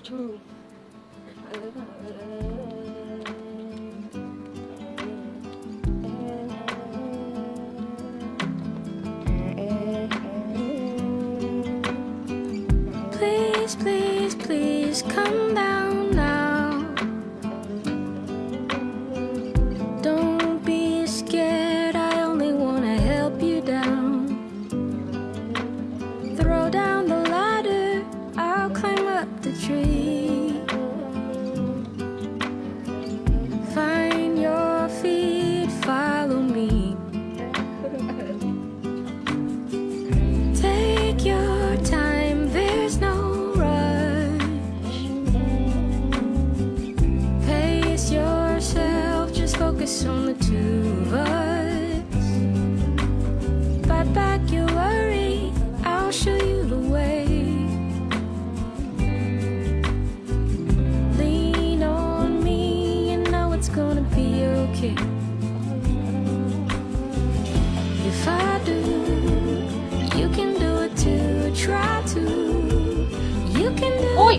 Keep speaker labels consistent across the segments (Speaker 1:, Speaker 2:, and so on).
Speaker 1: too
Speaker 2: Please, please, please come back.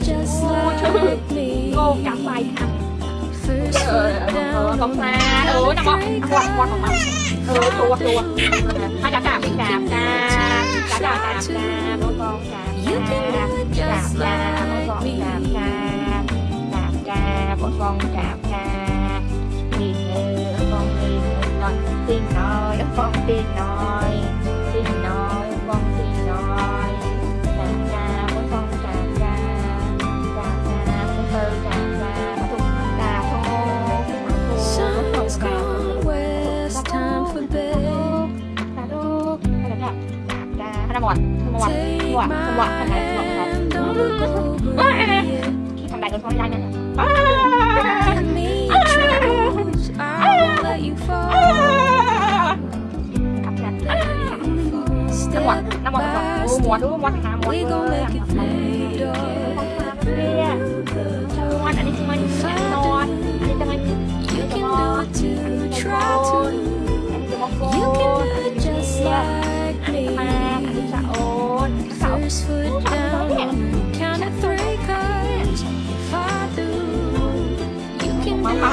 Speaker 1: Ơi.
Speaker 2: like me.
Speaker 1: cô cắm bài ờ
Speaker 2: down,
Speaker 1: không ta ừ nó bọc quạt quạt không ừ chùa chùa hai chà chà bị chà chà chà chà chà chà bố con chà
Speaker 2: just
Speaker 1: chà bố con
Speaker 2: me.
Speaker 1: chà chà chà bố con chà chà nhìn ơi con nhìn nói tin nói con tin nói
Speaker 2: หวะจังหวะทำไมจังหวะครับทำไมก็ทำได้นะจังหวะน้ำมันจังหวะม้วนม้วนนะม้ว
Speaker 1: น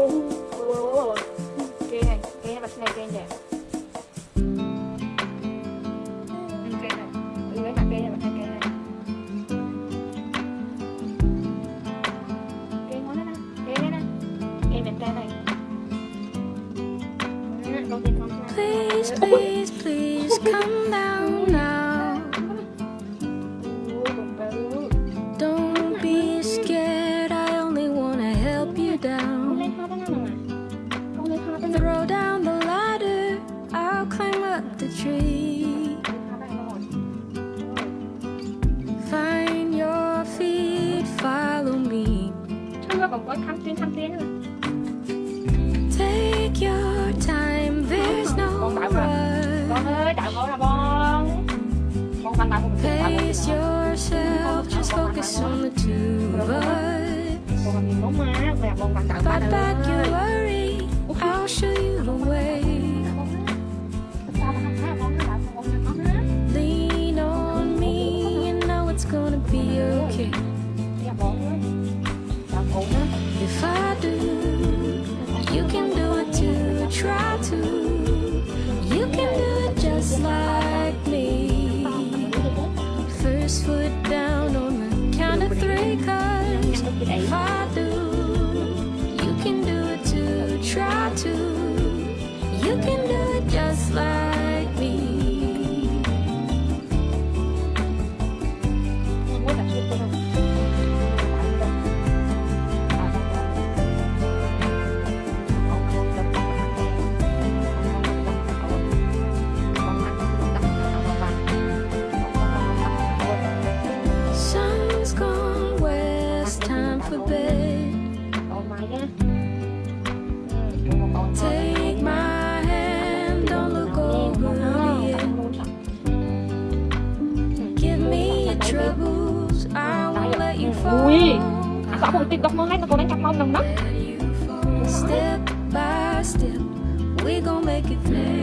Speaker 1: Này, cây này. Này cây này. Ừ, này. Ừ, cái mặt cây này bật hai Có thăm tuyến thăm tuyến nữa.
Speaker 2: Take your time, there's no
Speaker 1: Con bảo mà. Con ơi, đạo con là con. Con đạo con một đạo con.
Speaker 2: Yourself, just focus on the two of us.
Speaker 1: Con làm gì mẹ con bắn đạo ba
Speaker 2: Fight if I
Speaker 1: do
Speaker 2: You can do it too, try to. You can do it just like me.
Speaker 1: First
Speaker 2: foot down on the count of three, cause យអាសក់ពុកតិចដុ
Speaker 1: សមើលហ្នឹងកូនឯងចាប់មក
Speaker 2: នឹងណា Step by step we gon' make it through